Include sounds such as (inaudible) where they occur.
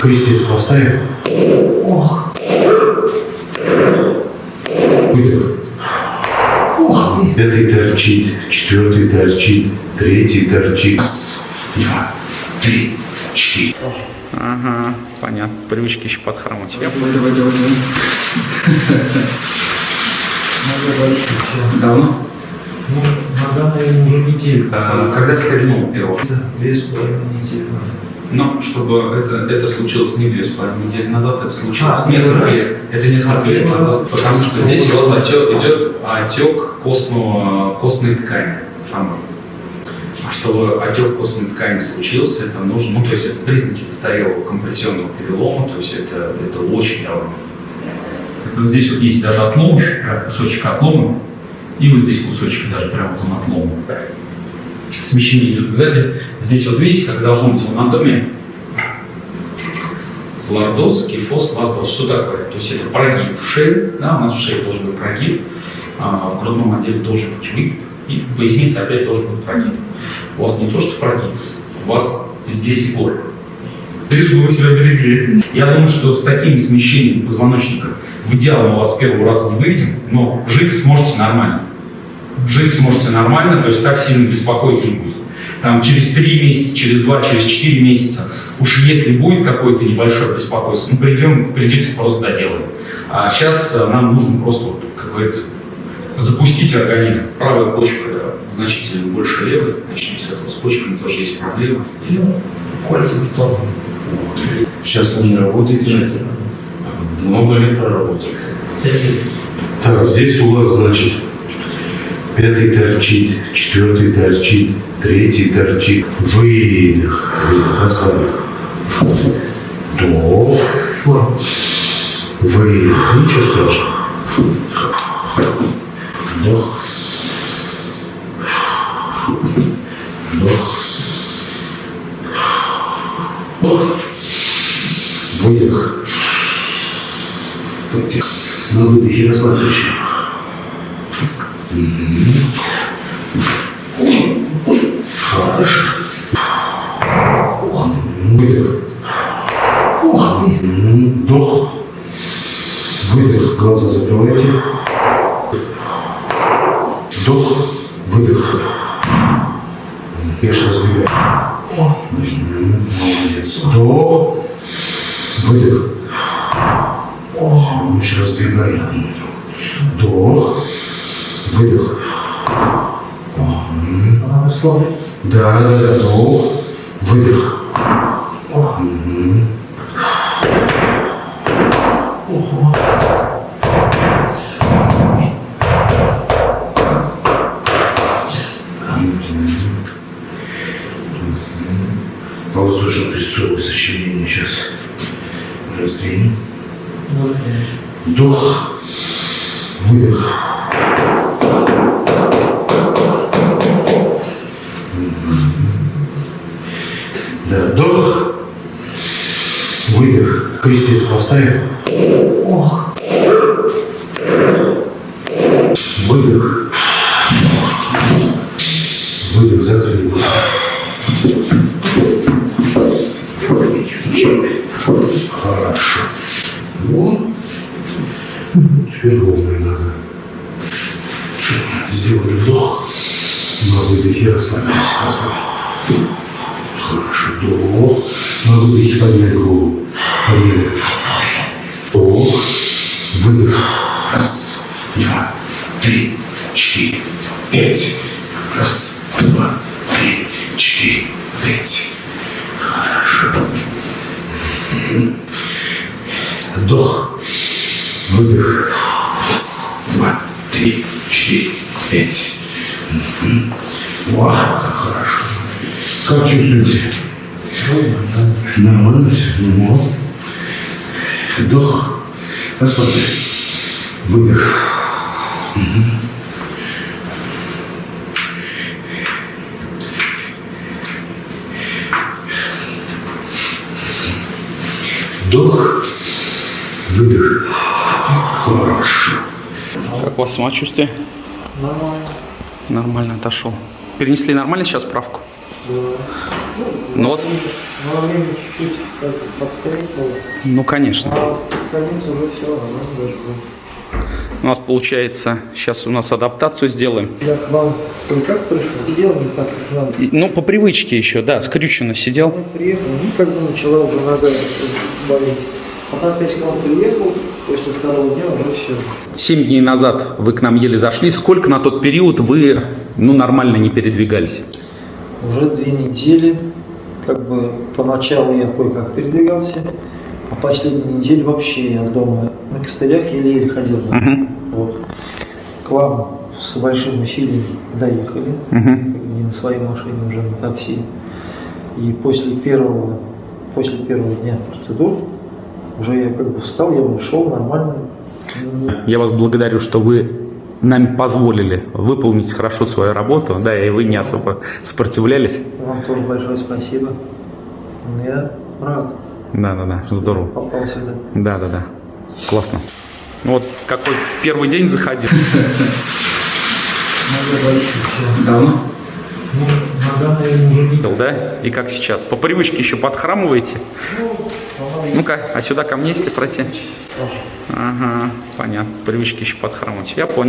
Крестец поставим. Выдох. Пятый торчит, четвертый торчит, третий торчит. Раз, два, три, четыре. Ага, понятно. Привычки еще подхромать. Давай, давай, давай, (laughs) давай. Давно? Ну, нога, наверное, уже неделю. А, Когда стрельнул первого? Это две с половиной недели. Но чтобы это, это случилось не две с половиной недели назад, это случилось А, несколько раз. лет. Это несколько А, лет первый раз. назад. Потому что здесь у вас отек, идет отек костного, костной ткани самой. А чтобы отек костной ткани случился, это нужно, ну то есть это признаки застарелого компрессионного перелома, то есть это, это очень давно. Здесь вот есть даже отломыш, прям кусочек отлома, и вот здесь кусочек даже прям вот он отломан. Смещение идет сзади. Здесь вот видите, как должно быть в анатомии. Лордоз, кифоз, лордоз. Что такое? То есть это прогиб в шее, да, у нас в шее должен быть прогиб, а в грудном отделе должен быть выгиб, и в пояснице опять должен быть прогиб. У вас не то, что прогиб, у вас здесь горло. Лишь бы вы себя берегли. Я думаю, что с таким смещением позвоночника в идеале мы вас с первого раза не выведем, но жить сможете нормально. Жить сможете нормально, то есть так сильно беспокоить не будет. Там через 3 месяца, через 2, через 4 месяца, уж если будет какое-то небольшое беспокойство, ну придем, придете просто доделаем. А сейчас э, нам нужно просто, вот, как говорится, запустить организм. Правая почка значительно больше левой, начнем с этого. С почками тоже есть проблемы. Или Кольца бетона. Сейчас они работаете? Много лет проработали. Так, здесь у вас, значит, пятый торчит, четвертый торчит, третий торчит. Выдох. Выдох. Расслабим. Вдох. Выдох. Ничего страшного. Вдох. Вдох. Вдох. Выдох. На выдохе расслабляющий. Хорошо. Выдох. Вдох. Выдох. Глаза закрывайте. Вдох. Выдох. Пеш разбегай. Молодец. Вдох. Выдох. Лучше разбегай. Вдох. Выдох. Надо расслабляться. Да, да, да. Вдох. Выдох. Воздушно-прессовое сочленение сейчас раздвинем. Вдох, выдох. Крестец поставим. Выдох. Выдох, закрыли глаза. Хорошо. Вот. Теперь ровная нога. Сделали вдох. На выдохе расслабились. Расслабились. Хорошо. Вдох. На выдохе подняли голову. Подняли. Вдох. Выдох. Раз, два, три, четыре, пять. Раз, два, три, четыре, пять. Хорошо. Вдох. Выдох. Раз, два, три, четыре, пять. Вау, хорошо. Как чувствуете? Нормально все? Ну, Вдох. Расслабляй. Выдох. Мгм. Вдох. Выдох. Хорошо. Как у вас самочувствие? Нормально. Нормально отошел. Перенесли нормально сейчас справку? Да. Ну, чуть-чуть как бы подкрепил, Ну, конечно. а конец уже все, было. У нас получается, сейчас у нас адаптацию сделаем. Я к вам только пришел, сидел не так, как надо. И- Ну, по привычке еще, да, скрюченно сидел. Я приехал, ну, как бы начала уже нога болеть. Потом опять к вам приехал, после второго дня уже все. Семь дней назад вы к нам еле зашли. Сколько на тот период вы, ну, нормально не передвигались? Уже две недели, как бы поначалу я кое-как передвигался, а последнюю неделю вообще я дома на костылях еле-еле ходил. Мгм. Вот. К вам с большим усилием доехали, как бы не на своей машине, уже на такси. И после первого, после первого дня процедур уже я как бы встал, я ушел нормально. Я вас благодарю, что вы нам позволили выполнить хорошо свою работу, да, и вы не особо сопротивлялись. Вам тоже большое спасибо. Я рад, Да, да, да, здорово. попал сюда. Да, да, да. Классно. Ну вот какой в первый день заходил. Давно? Ну, нога, наверное, уже не... Да? И как сейчас? По привычке еще подхрамываете? Ну. Ну-ка, а сюда ко мне, если пройти? Ага, понятно. По привычке еще подхрамывать. Я понял.